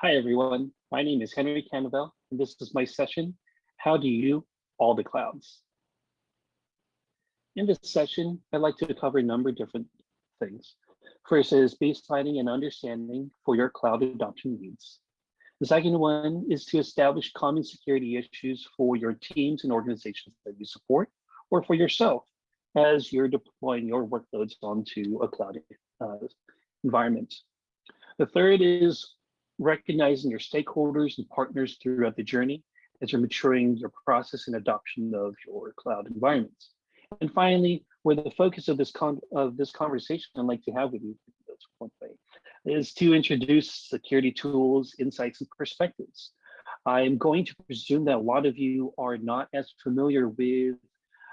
Hi, everyone. My name is Henry Cannavale, and this is my session, How Do You All the Clouds? In this session, I'd like to cover a number of different things. First is baselining and understanding for your cloud adoption needs. The second one is to establish common security issues for your teams and organizations that you support, or for yourself as you're deploying your workloads onto a cloud uh, environment. The third is recognizing your stakeholders and partners throughout the journey as you're maturing your process and adoption of your cloud environments. And finally, where the focus of this con of this conversation I'd like to have with you is to introduce security tools, insights, and perspectives. I'm going to presume that a lot of you are not as familiar with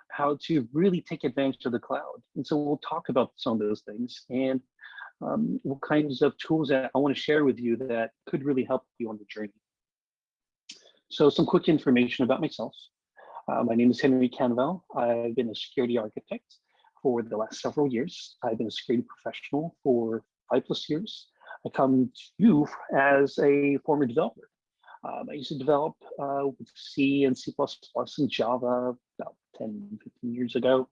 how to really take advantage of the cloud. And so we'll talk about some of those things and um, what kinds of tools that I want to share with you that could really help you on the journey. So some quick information about myself. Uh, my name is Henry Cannavale. I've been a security architect for the last several years. I've been a security professional for five plus years. I come to you as a former developer. Um, I used to develop uh, with C and C++ and Java about 10, 15 years ago.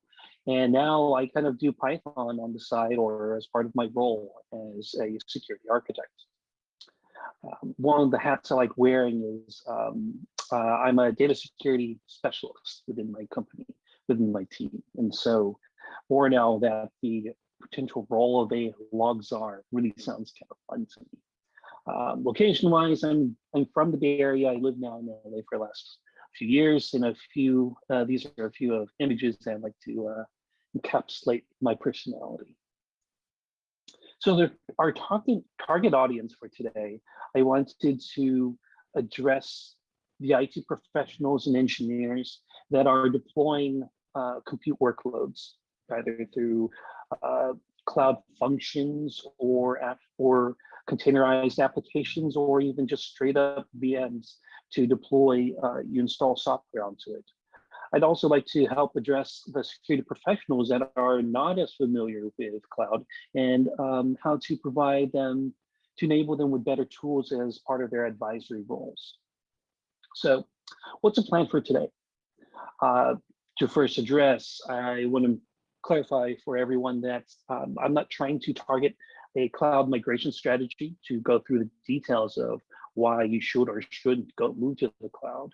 And now I kind of do Python on the side or as part of my role as a security architect. Um, one of the hats I like wearing is um, uh, I'm a data security specialist within my company, within my team. And so more now that the potential role of a log czar really sounds kind of fun to me. Um, location wise, I'm, I'm from the Bay Area. I live now in LA for the last few years and a few, uh, these are a few of images that I'd like to uh, encapsulate my personality. So the, our target, target audience for today, I wanted to address the IT professionals and engineers that are deploying uh, compute workloads, either through uh, cloud functions or, or containerized applications, or even just straight up VMs to deploy, uh, you install software onto it. I'd also like to help address the security professionals that are not as familiar with cloud and um, how to provide them, to enable them with better tools as part of their advisory roles. So what's the plan for today? Uh, to first address, I want to clarify for everyone that um, I'm not trying to target a cloud migration strategy to go through the details of why you should or shouldn't go move to the cloud.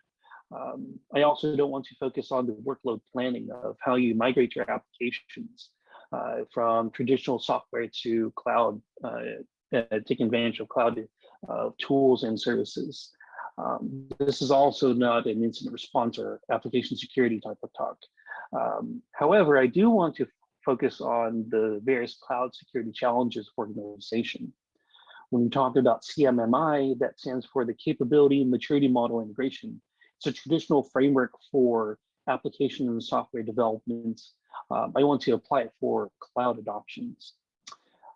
Um, I also don't want to focus on the workload planning of how you migrate your applications uh, from traditional software to cloud, uh, uh, taking advantage of cloud uh, tools and services. Um, this is also not an incident response or application security type of talk. Um, however, I do want to focus on the various cloud security challenges for organization. When we talked about CMMI, that stands for the Capability Maturity Model Integration. It's a traditional framework for application and software development. Um, I want to apply it for cloud adoptions.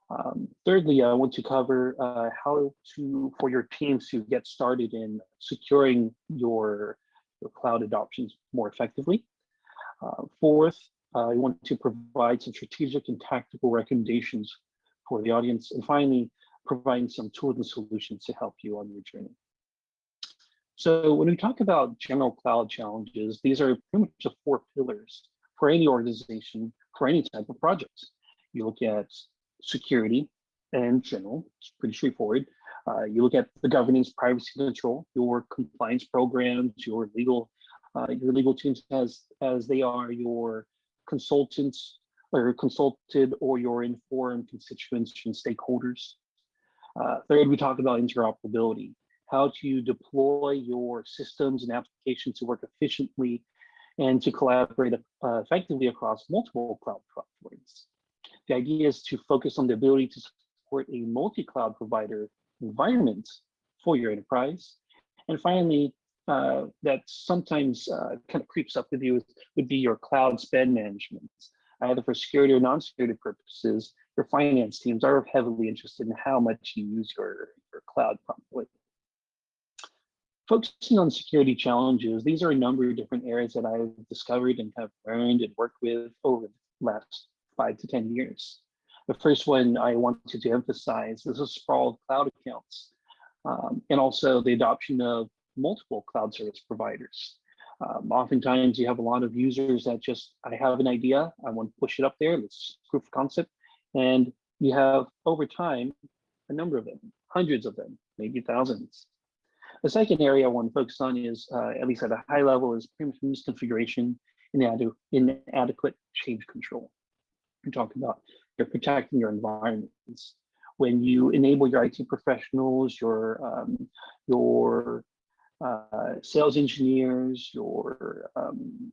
Um, thirdly, I want to cover uh, how to, for your teams to get started in securing your, your cloud adoptions more effectively. Uh, fourth, uh, I want to provide some strategic and tactical recommendations for the audience. And finally, providing some tools and solutions to help you on your journey. So when we talk about general cloud challenges, these are pretty much the four pillars for any organization, for any type of project. You look at security and general, it's pretty straightforward. Uh, you look at the governance, privacy control, your compliance programs, your legal, uh, your legal teams as as they are your consultants or consulted or your informed constituents and stakeholders. Uh, third, we talk about interoperability, how to deploy your systems and applications to work efficiently and to collaborate uh, effectively across multiple cloud platforms. The idea is to focus on the ability to support a multi-cloud provider environment for your enterprise. And finally, uh, that sometimes uh, kind of creeps up with you would be your cloud spend management. Either for security or non-security purposes, your finance teams are heavily interested in how much you use your, your cloud promptly. Focusing on security challenges, these are a number of different areas that I've discovered and have learned and worked with over the last five to 10 years. The first one I wanted to emphasize is a sprawled cloud accounts. um, and also the adoption of multiple cloud service providers. Um, oftentimes you have a lot of users that just, I have an idea, I want to push it up there, let's proof of concept. And you have over time, a number of them, hundreds of them, maybe thousands. The second area I want to focus on is, uh, at least at a high level, is much misconfiguration and inadequate change control. We're talking about you're protecting your environments. When you enable your IT professionals, your um, your uh, sales engineers, your um,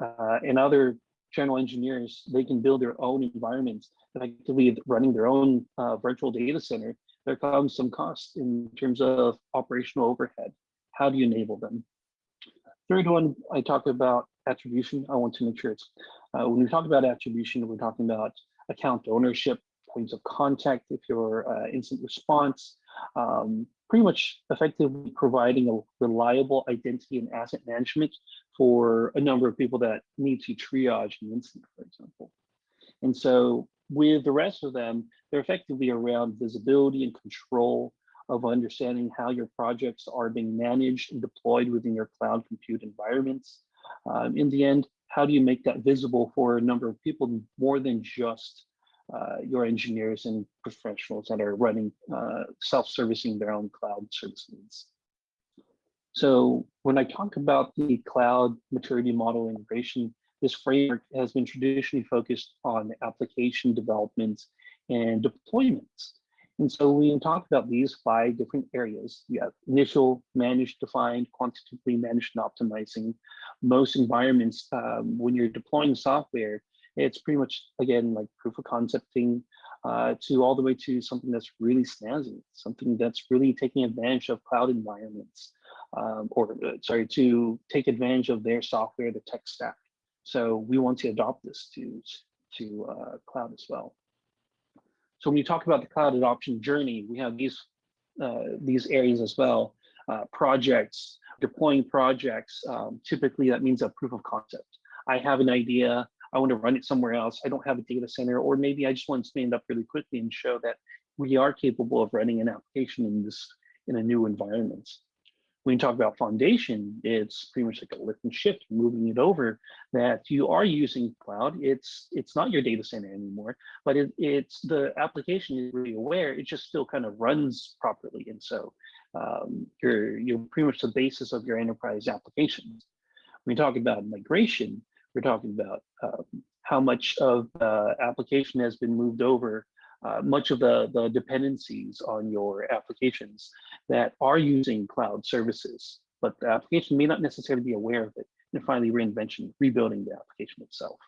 uh, and other general engineers, they can build their own environments, effectively running their own uh, virtual data center. There comes some cost in terms of operational overhead. How do you enable them? Third one, I talked about attribution. I want to make sure it's, uh, when we talk about attribution, we're talking about account ownership, points of contact if you're uh, instant response, um, pretty much effectively providing a reliable identity and asset management for a number of people that need to triage an incident, for example. And so with the rest of them, they're effectively around visibility and control of understanding how your projects are being managed and deployed within your cloud compute environments. Um, in the end, how do you make that visible for a number of people more than just uh, your engineers and professionals that are running uh, self-servicing their own cloud service needs. So when I talk about the cloud maturity model integration, this framework has been traditionally focused on application developments and deployments. And so we talk about these five different areas. You have initial, managed, defined, quantitatively managed, and optimizing. Most environments, um, when you're deploying software, it's pretty much, again, like proof of concepting uh, to all the way to something that's really snazzy, something that's really taking advantage of cloud environments, um, or sorry, to take advantage of their software, the tech stack. So we want to adopt this to, to uh, cloud as well. So when you talk about the cloud adoption journey, we have these, uh, these areas as well. Uh, projects, deploying projects, um, typically that means a proof of concept. I have an idea, I want to run it somewhere else. I don't have a data center, or maybe I just want to stand up really quickly and show that we are capable of running an application in this in a new environment. When you talk about foundation, it's pretty much like a lift and shift, moving it over that you are using cloud. It's it's not your data center anymore, but it, it's the application is really aware. It just still kind of runs properly. And so um, you're, you're pretty much the basis of your enterprise applications. When you talk about migration, we're talking about um, how much of the application has been moved over, uh, much of the, the dependencies on your applications that are using cloud services, but the application may not necessarily be aware of it. And finally, reinvention, rebuilding the application itself.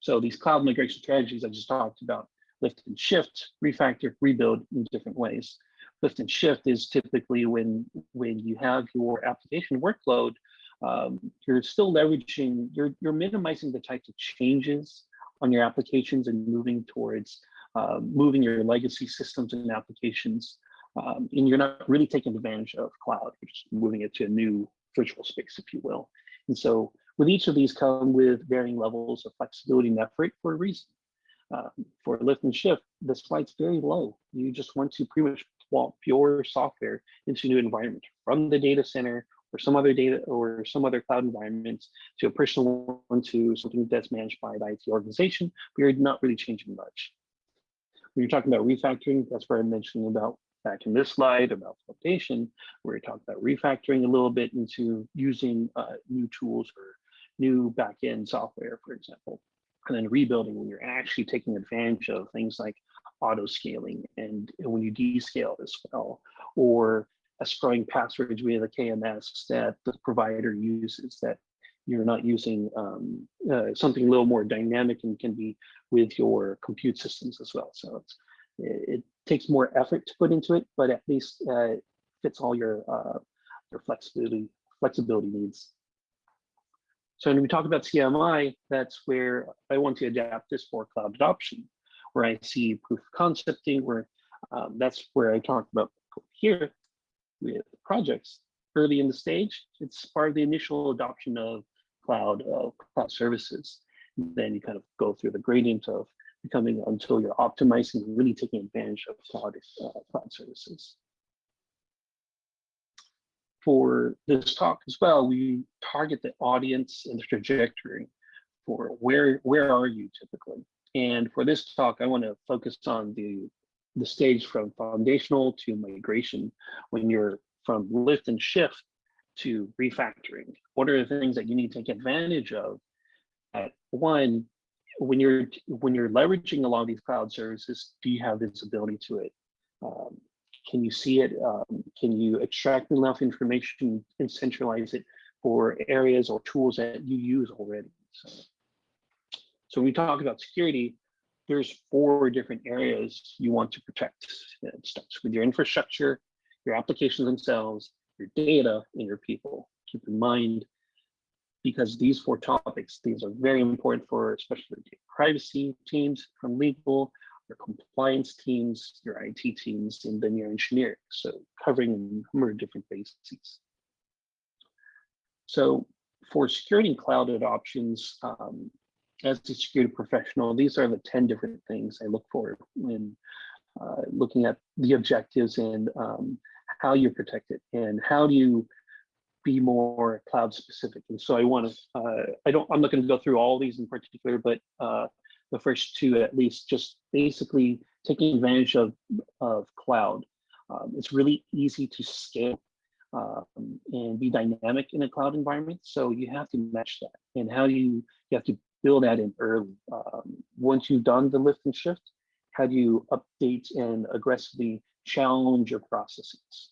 So these cloud migration strategies I just talked about, lift and shift, refactor, rebuild in different ways. Lift and shift is typically when, when you have your application workload um, you're still leveraging, you're, you're minimizing the types of changes on your applications and moving towards uh, moving your legacy systems and applications. Um, and you're not really taking advantage of cloud, you're just moving it to a new virtual space, if you will. And so with each of these come with varying levels of flexibility and effort for a reason. Um, for lift and shift, the slide's very low. You just want to pretty much plop your software into a new environment from the data center or some other data or some other cloud environment to a personal one to something that's managed by the IT organization, but you're not really changing much. When you're talking about refactoring, that's where I mentioned about back in this slide about flotation, where we talk about refactoring a little bit into using uh, new tools or new backend software, for example. And then rebuilding when you're actually taking advantage of things like auto scaling and when you descale as well, or escrowing passwords via the KMS that the provider uses that you're not using um, uh, something a little more dynamic and can be with your compute systems as well. So it, takes more effort to put into it, but at least uh, fits all your uh, your flexibility flexibility needs. So when we talk about CMI, that's where I want to adapt this for cloud adoption, where I see proof of concepting, where um, that's where I talked about here projects early in the stage. It's part of the initial adoption of cloud cloud services. Then you kind of go through the gradient of becoming until you're optimizing and really taking advantage of cloud, uh, cloud services. For this talk as well, we target the audience and the trajectory for where, where are you typically? And for this talk, I want to focus on the, the stage from foundational to migration when you're from lift and shift to refactoring. What are the things that you need to take advantage of? At one, when you're when you're leveraging a lot of these cloud services, do you have visibility to it? Um, can you see it? Um, can you extract enough information and centralize it for areas or tools that you use already? So, so when we talk about security, there's four different areas you want to protect. It starts with your infrastructure, your applications themselves, your data, and your people. Keep in mind, because these four topics, these are very important for especially privacy teams from legal, your compliance teams, your IT teams, and then your engineering. So covering a number of different bases. So for security and cloud adoptions, um, as a security professional, these are the 10 different things I look for when uh, looking at the objectives and um, how you protect it and how do you be more cloud specific. And so I want to, uh, I don't, I'm not going to go through all these in particular, but uh, the first two at least, just basically taking advantage of, of cloud. Um, it's really easy to scale um, and be dynamic in a cloud environment. So you have to match that. And how do you, you have to build that in early. Um, once you've done the lift and shift, how do you update and aggressively challenge your processes?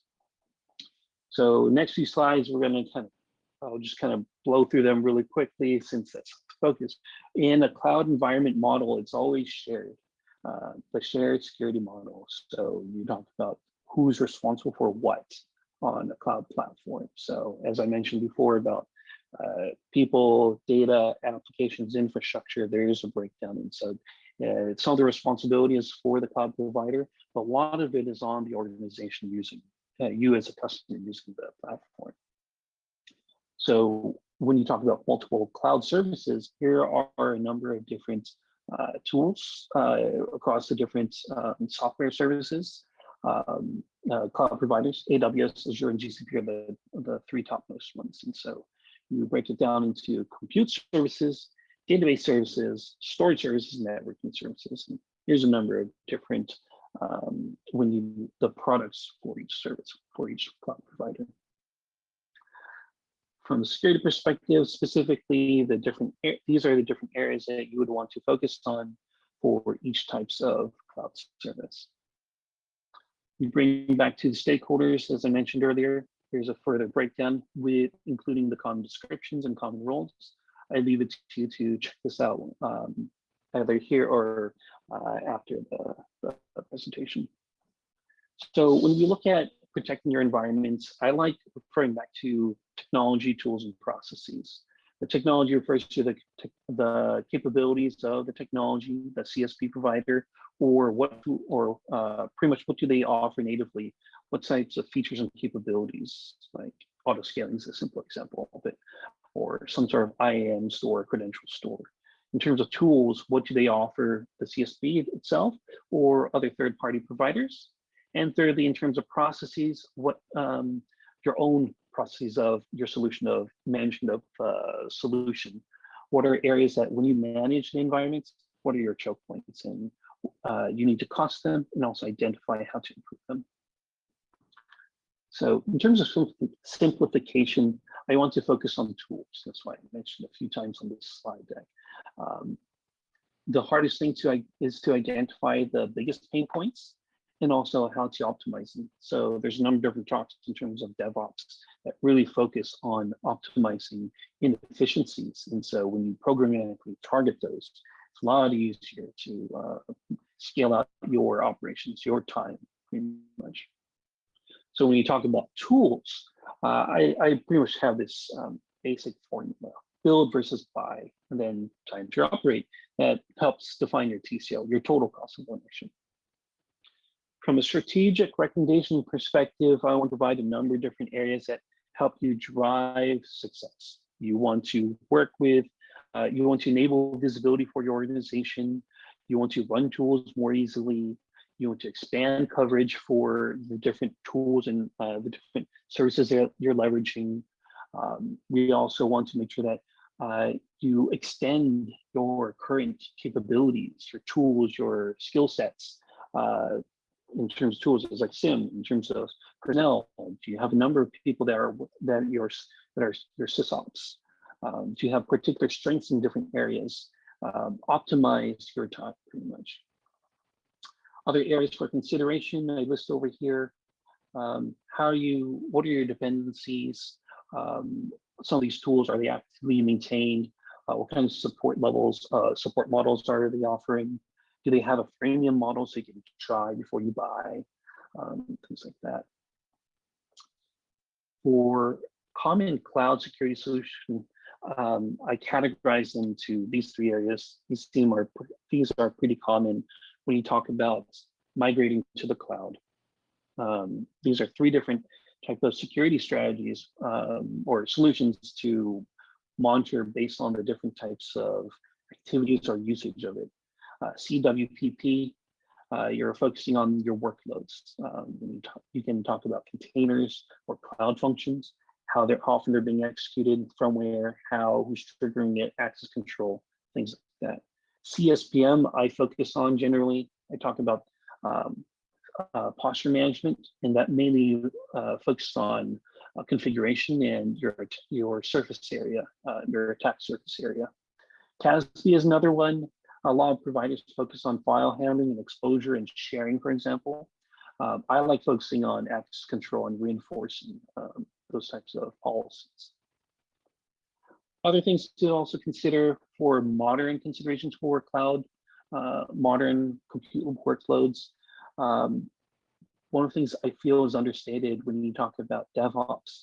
So next few slides, we're gonna kind of, I'll just kind of blow through them really quickly since that's focus. In a cloud environment model, it's always shared, uh, the shared security model. So you talk about who's responsible for what on a cloud platform. So as I mentioned before about uh, people, data, applications, infrastructure, there is a breakdown. And so uh, some of the responsibility is for the cloud provider, but a lot of it is on the organization using, uh, you as a customer using the platform. So when you talk about multiple cloud services, here are a number of different uh, tools uh, across the different um, software services. Um, uh, cloud providers, AWS, Azure, and GCP are the, the three topmost ones. And so you break it down into compute services, database services, storage services, networking services. And here's a number of different um, when you the products for each service for each cloud provider. From a security perspective, specifically, the different these are the different areas that you would want to focus on for each types of cloud service. We bring back to the stakeholders, as I mentioned earlier, Here's a further breakdown with including the common descriptions and common roles. I leave it to you to check this out um, either here or uh, after the, the, presentation. So when we look at protecting your environments, I like referring back to technology, tools, and processes. The technology refers to the, the capabilities of the technology, the CSP provider, or what or uh, pretty much what do they offer natively what types of features and capabilities, like auto scaling is a simple example of it, or some sort of IAM store, credential store. In terms of tools, what do they offer the CSP itself or other third-party providers? And thirdly, in terms of processes, what um, your own processes of your solution of management of uh, solution. What are areas that when you manage the environments, what are your choke points? And uh, you need to cost them and also identify how to improve them. So in terms of simplification, I want to focus on tools. That's why I mentioned a few times on this slide deck. Um, the hardest thing to is to identify the biggest pain points and also how to optimize them. So there's a number of different talks in terms of DevOps that really focus on optimizing inefficiencies. And so when you programmatically target those, it's a lot easier to uh, scale out your operations, your time, pretty much. So when you talk about tools, uh, I, I, pretty much have this um, basic formula, build versus buy, and then time to operate that helps define your TCO, your total cost of ownership. From a strategic recommendation perspective, I want to provide a number of different areas that help you drive success. You want to work with, uh, you want to enable visibility for your organization. You want to run tools more easily. You want to expand coverage for the different tools and uh, the different services that you're leveraging. Um, we also want to make sure that uh, you extend your current capabilities, your tools, your skill sets uh, in terms of tools, as like SIEM, in terms of personnel. Do you have a number of people that are that your that are your sysops? Um, do you have particular strengths in different areas? Um, optimize your time pretty much. Other areas for consideration I list over here. Um, how you, what are your dependencies? Um, some of these tools, are they actively maintained? Uh, what kind of support levels, uh, support models are they offering? Do they have a freemium model so you can try before you buy? Um, things like that. For common cloud security solution, um, I categorize into these three areas. These seem are these are pretty common when you talk about migrating to the cloud. Um, these are three different type of security strategies um, or solutions to monitor based on the different types of activities or usage of it. Uh, CWPP, uh, you're focusing on your workloads. Um, you, you, can talk about containers or cloud functions, how they're often they're being executed, from where, how, who's triggering it, access control, things like that. CSPM, I focus on generally. I talk about um, uh, posture management, and that mainly uh, focuses on uh, configuration and your your surface area, uh, your attack surface area. CASB is another one. A lot of providers focus on file handling and exposure and sharing, for example. Um, I like focusing on access control and reinforcing um, those types of policies. Other things to also consider for modern considerations for cloud, uh, modern compute workloads. Um, one of the things I feel is understated when you talk about DevOps,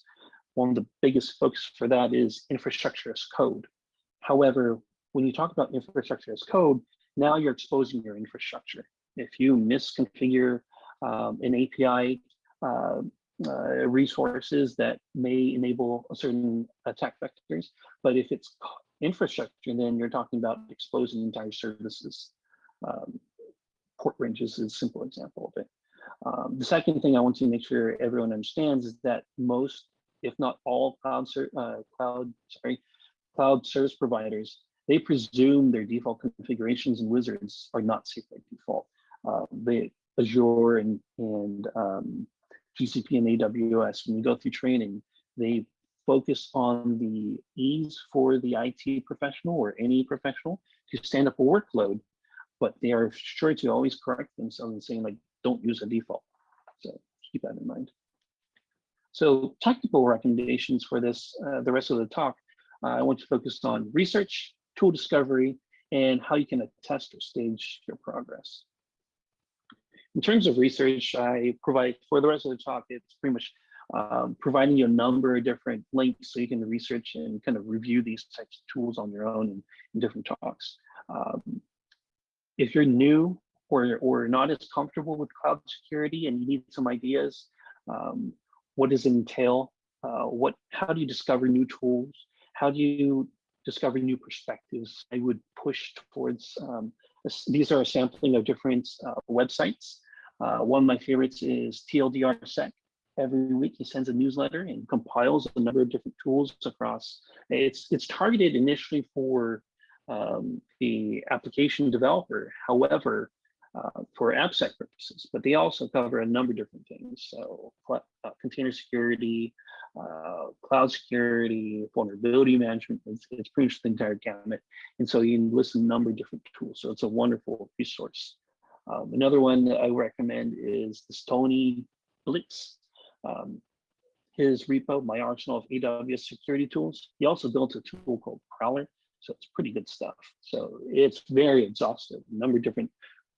one of the biggest focus for that is infrastructure as code. However, when you talk about infrastructure as code, now you're exposing your infrastructure. If you misconfigure um, an API uh, uh, resources that may enable a certain attack vectors, but if it's infrastructure, then you're talking about exposing entire services. Um, port ranges is a simple example of it. Um, the second thing I want to make sure everyone understands is that most, if not all cloud, uh, cloud, sorry, cloud service providers, they presume their default configurations and wizards are not safe by default. Uh, they Azure and and um, GCP and AWS, when you go through training, they focus on the ease for the IT professional or any professional to stand up a workload, but they are sure to always correct themselves and saying like, don't use a default. So keep that in mind. So technical recommendations for this, uh, the rest of the talk, uh, I want to focus on research, tool discovery, and how you can attest or stage your progress. In terms of research, I provide, for the rest of the talk, it's pretty much um, providing you a number of different links so you can research and kind of review these types of tools on your own in, in different talks. Um, if you're new or, or not as comfortable with cloud security and you need some ideas, um, what does it entail? Uh, what, how do you discover new tools? How do you discover new perspectives? I would push towards, um, these are a sampling of different uh, websites. Uh, one of my favorites is TLDRsec. Every week he sends a newsletter and compiles a number of different tools across. It's, it's targeted initially for um, the application developer. However, uh, for AppSec purposes, but they also cover a number of different things. So uh, container security, uh, cloud security, vulnerability management, it's, it's pretty much the entire gamut. And so you can list a number of different tools. So it's a wonderful resource. Um, another one that I recommend is the Stony Blitz. Um, his repo, my arsenal of AWS security tools. He also built a tool called Prowler. So it's pretty good stuff. So it's very exhaustive, a number of different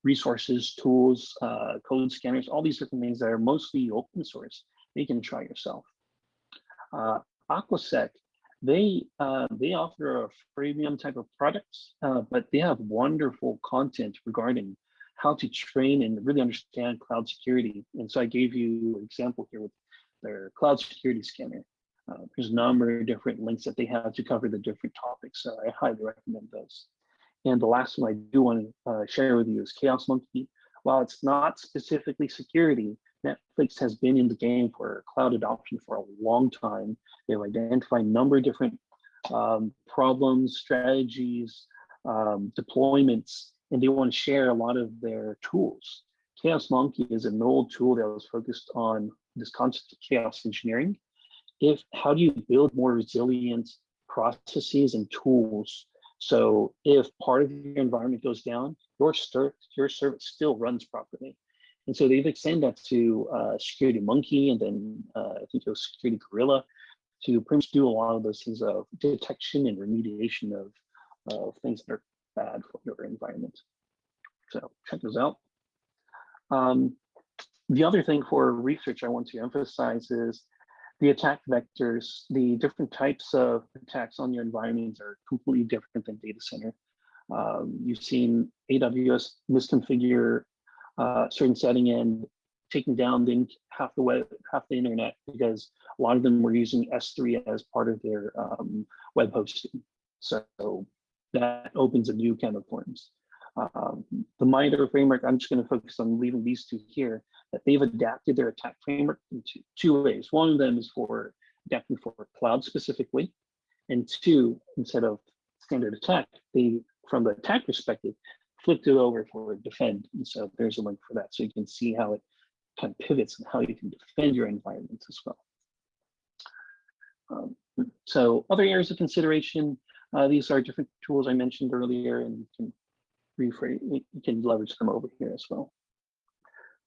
resources, tools, uh, code scanners, all these different things that are mostly open source. You can try yourself. Uh, Aquasec, they uh, they offer a freemium type of products, uh, but they have wonderful content regarding how to train and really understand cloud security. And so I gave you an example here with their cloud security scanner. Uh, there's a number of different links that they have to cover the different topics. So I highly recommend those. And the last one I do want to uh, share with you is Chaos Monkey. While it's not specifically security, Netflix has been in the game for cloud adoption for a long time. They've identified a number of different um, problems, strategies, um, deployments, and they want to share a lot of their tools. Chaos Monkey is an old tool that was focused on this concept of chaos engineering. If how do you build more resilient processes and tools so if part of your environment goes down, your, your service still runs properly. And so they've extended that to uh, Security Monkey and then uh, I think it was Security Gorilla to pretty much do a lot of those things of detection and remediation of, of things that are bad for your environment. So check those out. Um, the other thing for research I want to emphasize is the attack vectors, the different types of attacks on your environments are completely different than data center. Um, you've seen AWS misconfigure uh, certain setting and taking down the half the web, half the internet because a lot of them were using S3 as part of their um, web hosting. So that opens a new can of worms. Um, the MITRE framework, I'm just going to focus on leaving these two here, that they've adapted their attack framework into two ways. One of them is for adapting for cloud specifically, and two, instead of standard attack, they, from the attack perspective, flipped it over for defend. And so there's a link for that. So you can see how it kind of pivots and how you can defend your environment as well. Um, so other areas of consideration, uh, these are different tools I mentioned earlier and you can rephrase, you can leverage them over here as well.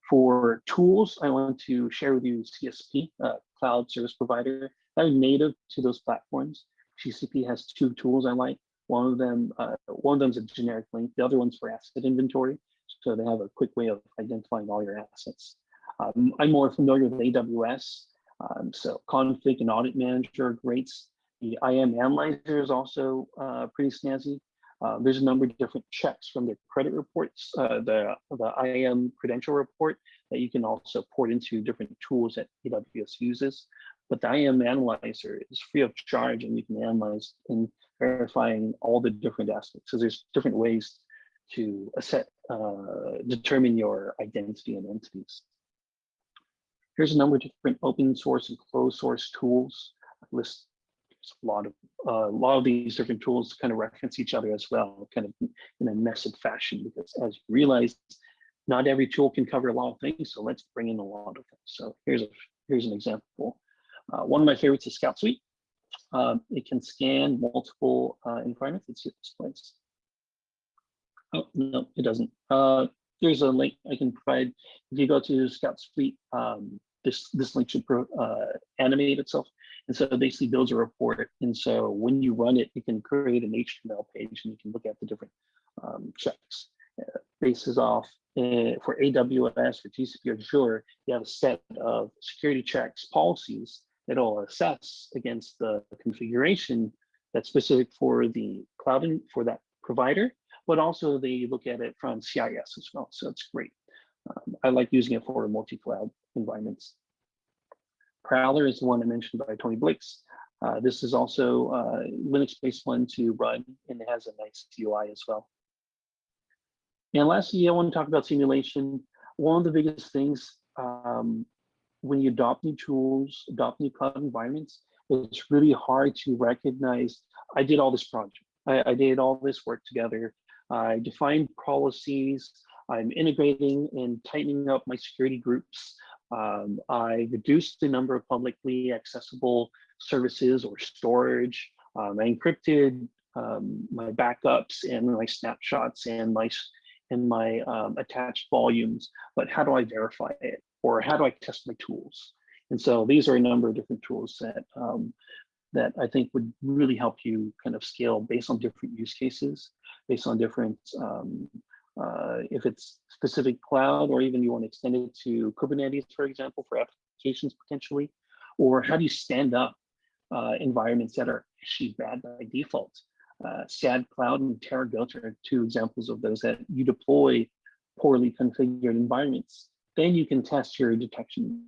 For tools, I want to share with you CSP, uh, Cloud Service Provider, that are native to those platforms. GCP has two tools I like. One of them, uh, one of them is a generic link. The other one's for asset inventory. So they have a quick way of identifying all your assets. Um, I'm more familiar with AWS. Um, so config and audit manager great. The IAM analyzer is also uh, pretty snazzy. Uh, there's a number of different checks from the credit reports, uh, the, the IAM credential report that you can also port into different tools that AWS uses. But the IAM analyzer is free of charge and you can analyze and verifying all the different aspects. So there's different ways to set, uh, determine your identity and entities. Here's a number of different open source and closed source tools. I list a lot of uh, a lot of these different tools kind of reference each other as well, kind of in a nested fashion, because as you realize, not every tool can cover a lot of things. So let's bring in a lot of them. So here's a here's an example. Uh, one of my favorites is Scout Suite. Um, it can scan multiple uh, environments. Let's see this place. Oh no, it doesn't. Uh, there's a link I can provide. If you go to Scout Suite, um, this this link should uh, animate itself and so it basically builds a report. And so when you run it, you can create an HTML page and you can look at the different um, checks. Uh, bases off uh, for AWS, for GCP or Azure, you have a set of security checks policies that will assess against the configuration that's specific for the cloud and for that provider, but also they look at it from CIS as well. So it's great. Um, I like using it for multi-cloud environments. Prowler is the one I mentioned by Toni Blyx. Uh, this is also a uh, Linux-based one to run, and it has a nice UI as well. And lastly, I want to talk about simulation. One of the biggest things um, when you adopt new tools, adopt new cloud environments, it's really hard to recognize, I did all this project. I, I did all this work together. I defined policies. I'm integrating and tightening up my security groups. Um, I reduced the number of publicly accessible services or storage. Um, I encrypted um, my backups and my snapshots and my and my um, attached volumes, but how do I verify it? Or how do I test my tools? And so these are a number of different tools that um, that I think would really help you kind of scale based on different use cases, based on different um, uh, if it's specific cloud, or even you want to extend it to Kubernetes, for example, for applications potentially, or how do you stand up uh, environments that are actually bad by default? Uh, SAD Cloud and TerraGoat are two examples of those that you deploy poorly configured environments. Then you can test your detection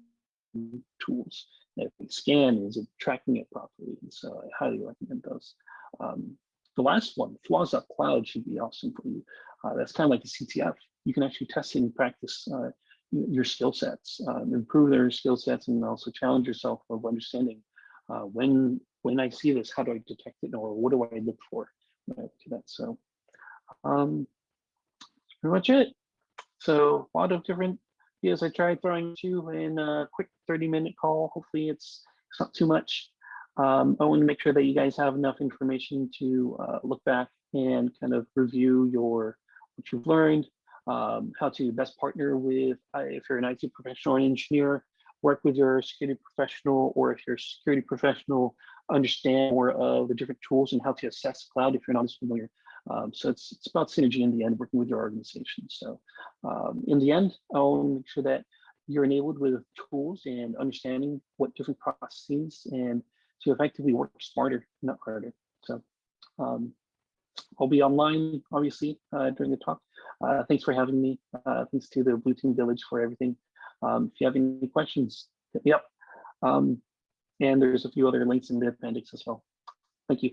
tools. If we scan, is it tracking it properly? And so I highly recommend those. Um, the last one, flaws up cloud should be awesome for you. Uh, that's kind of like the CTF. You can actually test and practice uh, your skill sets, um, improve their skill sets, and also challenge yourself of understanding uh, when when I see this, how do I detect it, or what do I look for right, to that. So um, pretty much it. So a lot of different ideas I tried throwing to you in a quick 30 minute call. Hopefully it's, it's not too much. Um, I want to make sure that you guys have enough information to uh, look back and kind of review your what you've learned, um, how to best partner with, uh, if you're an IT professional or an engineer, work with your security professional, or if you're a security professional, understand more of the different tools and how to assess cloud if you're not as familiar. Um, so it's, it's about synergy in the end, working with your organization. So um, in the end, I'll make sure that you're enabled with tools and understanding what different processes and to effectively work smarter, not harder. So um, I'll be online, obviously, uh, during the talk. Uh, thanks for having me. Uh, thanks to the Blue Team Village for everything. Um, if you have any questions, hit me up. Um, and there's a few other links in the appendix as well. Thank you.